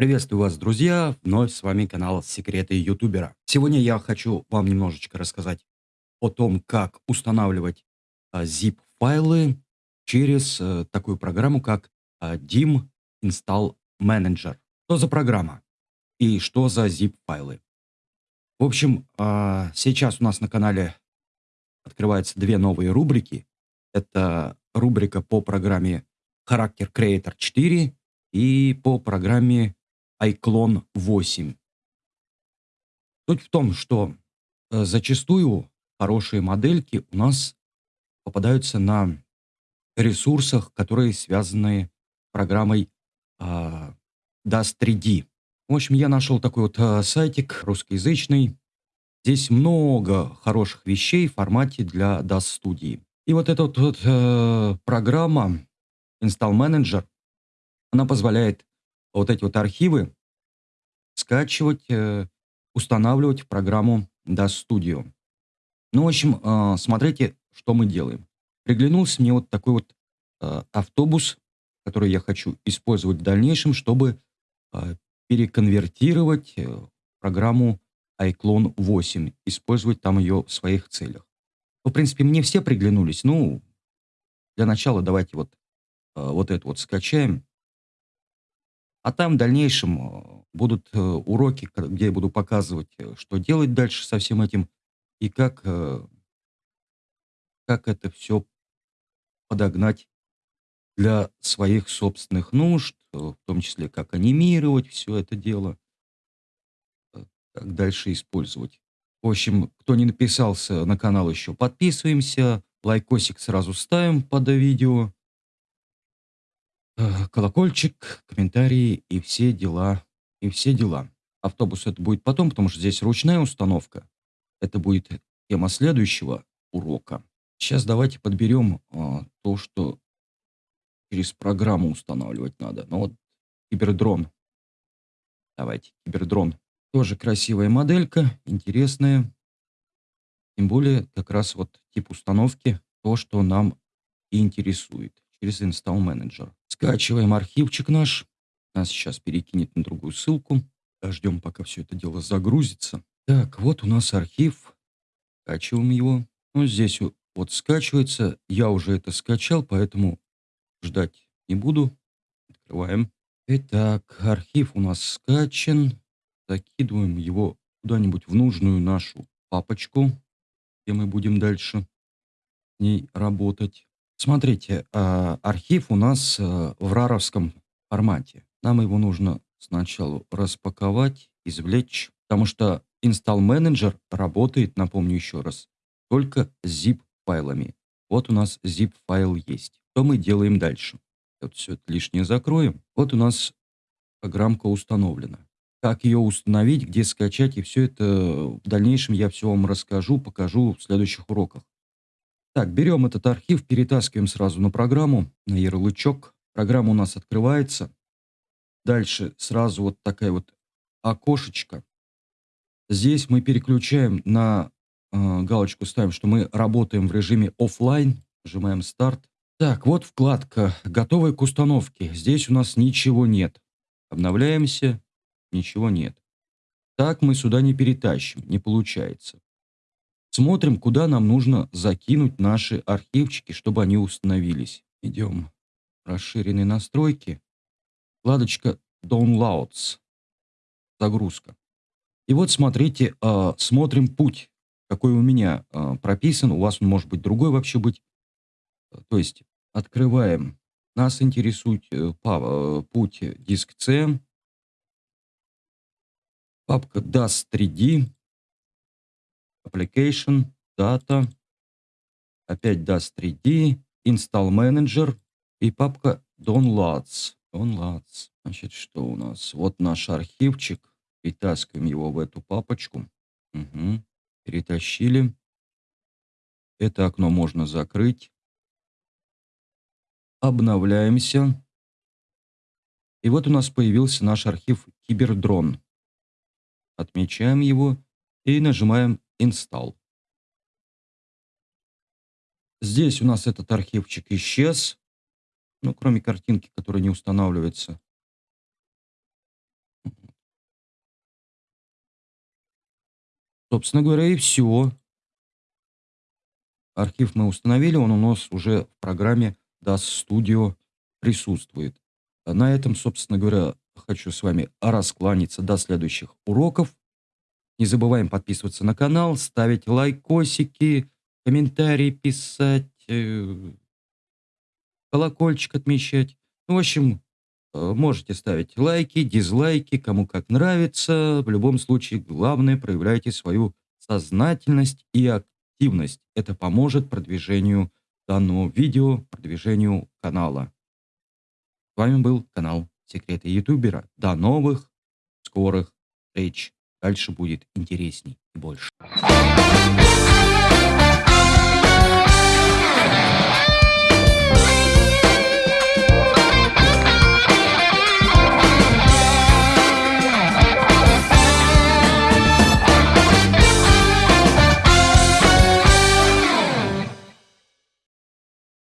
Приветствую вас, друзья! Вновь с вами канал Секреты Ютубера. Сегодня я хочу вам немножечко рассказать о том, как устанавливать а, zip-файлы через а, такую программу, как а, DIM Install Manager. Что за программа и что за zip-файлы? В общем, а, сейчас у нас на канале открываются две новые рубрики. Это рубрика по программе Character Creator 4 и по программе iClone 8. Суть в том, что э, зачастую хорошие модельки у нас попадаются на ресурсах, которые связаны с программой DAS 3D. В общем, я нашел такой вот э, сайтик русскоязычный. Здесь много хороших вещей в формате для DAS студии. И вот эта вот, вот э, программа Install Manager, она позволяет вот эти вот архивы скачивать, э, устанавливать программу DAS Studio. Ну, в общем, э, смотрите, что мы делаем. Приглянулся мне вот такой вот э, автобус, который я хочу использовать в дальнейшем, чтобы переконвертировать программу iClone 8, использовать там ее в своих целях. Ну, в принципе, мне все приглянулись. Ну, для начала давайте вот, вот это вот скачаем. А там в дальнейшем будут э, уроки, где я буду показывать, э, что делать дальше со всем этим и как, как это все подогнать для своих собственных нужд, в том числе как анимировать все это дело, как дальше использовать. В общем, кто не написался на канал еще, подписываемся, лайкосик сразу ставим под видео. Э, колокольчик, комментарии и все дела, и все дела. Автобус это будет потом, потому что здесь ручная установка. Это будет тема следующего урока. Сейчас давайте подберем а, то, что через программу устанавливать надо. Ну вот кибердрон. Давайте, кибердрон. Тоже красивая моделька, интересная. Тем более как раз вот тип установки, то, что нам интересует через Install Manager. Скачиваем архивчик наш. Нас сейчас перекинет на другую ссылку. Ждем, пока все это дело загрузится. Так, вот у нас архив. Скачиваем его. Ну, здесь вот скачивается. Я уже это скачал, поэтому ждать не буду. Открываем. Итак, архив у нас скачан. Закидываем его куда-нибудь в нужную нашу папочку, где мы будем дальше с ней работать. Смотрите, а, архив у нас э, в раровском формате. Нам его нужно сначала распаковать, извлечь, потому что Manager работает, напомню еще раз, только с zip-файлами. Вот у нас zip-файл есть. Что мы делаем дальше? Вот все это лишнее закроем. Вот у нас программка установлена. Как ее установить, где скачать, и все это в дальнейшем я все вам расскажу, покажу в следующих уроках. Так, берем этот архив, перетаскиваем сразу на программу, на ярлычок. Программа у нас открывается. Дальше сразу вот такая вот окошечко. Здесь мы переключаем на э, галочку, ставим, что мы работаем в режиме офлайн. Нажимаем старт. Так, вот вкладка «Готовая к установке». Здесь у нас ничего нет. Обновляемся. Ничего нет. Так мы сюда не перетащим, не получается. Смотрим, куда нам нужно закинуть наши архивчики, чтобы они установились. Идем в расширенные настройки. Вкладочка Downloads. Загрузка. И вот смотрите, э, смотрим путь, какой у меня э, прописан. У вас он может быть другой вообще быть. То есть открываем. Нас интересует э, э, путь диск C. Папка DAS 3D. Application, Data, опять DAS 3D, Install Manager и папка Downloads. Downloads. Значит, что у нас? Вот наш архивчик. Перетаскиваем его в эту папочку. Угу. Перетащили. Это окно можно закрыть. Обновляемся. И вот у нас появился наш архив Кибердрон. Отмечаем его и нажимаем Install. Здесь у нас этот архивчик исчез, ну, кроме картинки, которая не устанавливается. Собственно говоря, и все. Архив мы установили, он у нас уже в программе DAS Studio присутствует. А на этом, собственно говоря, хочу с вами раскланяться до следующих уроков. Не забываем подписываться на канал, ставить лайкосики, комментарии писать. Э, колокольчик отмечать. Ну, в общем, э, можете ставить лайки, дизлайки, кому как нравится. В любом случае, главное, проявляйте свою сознательность и активность. Это поможет продвижению данного видео, продвижению канала. С вами был канал Секреты Ютубера. До новых скорых встреч. Дальше будет интересней и больше.